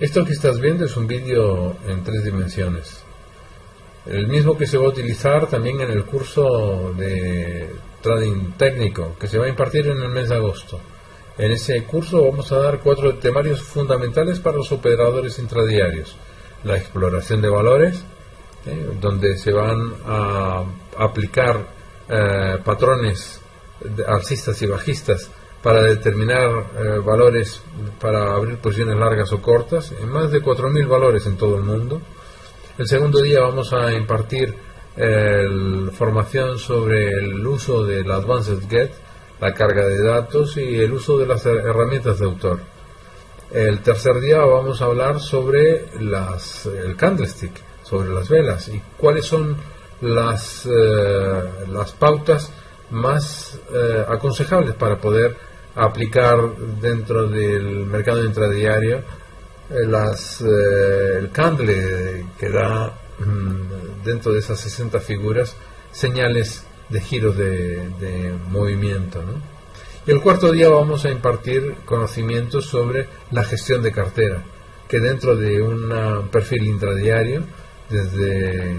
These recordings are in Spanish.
Esto que estás viendo es un vídeo en tres dimensiones. El mismo que se va a utilizar también en el curso de trading técnico que se va a impartir en el mes de agosto. En ese curso vamos a dar cuatro temarios fundamentales para los operadores intradiarios. La exploración de valores, ¿eh? donde se van a aplicar eh, patrones alcistas y bajistas para determinar eh, valores para abrir posiciones largas o cortas, en más de 4.000 valores en todo el mundo. El segundo día vamos a impartir formación sobre el uso del Advanced Get, la carga de datos y el uso de las herramientas de autor. El tercer día vamos a hablar sobre las, el candlestick, sobre las velas y cuáles son las, eh, las pautas más eh, aconsejables para poder aplicar dentro del mercado intradiario eh, las, eh, el candle que da mm, dentro de esas 60 figuras señales de giros de, movimiento. Y el cuarto día vamos a impartir conocimientos sobre la gestión de cartera, que dentro de un perfil intradiario, desde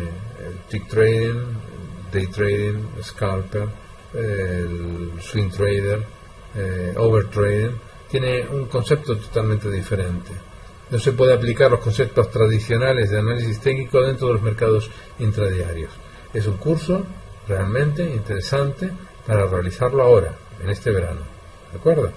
tick trading, day trading, scalper, swing trader, eh, tiene un concepto totalmente diferente. No se puede aplicar los conceptos tradicionales de análisis técnico dentro de los mercados intradiarios. Es un curso realmente interesante para realizarlo ahora, en este verano. ¿De acuerdo?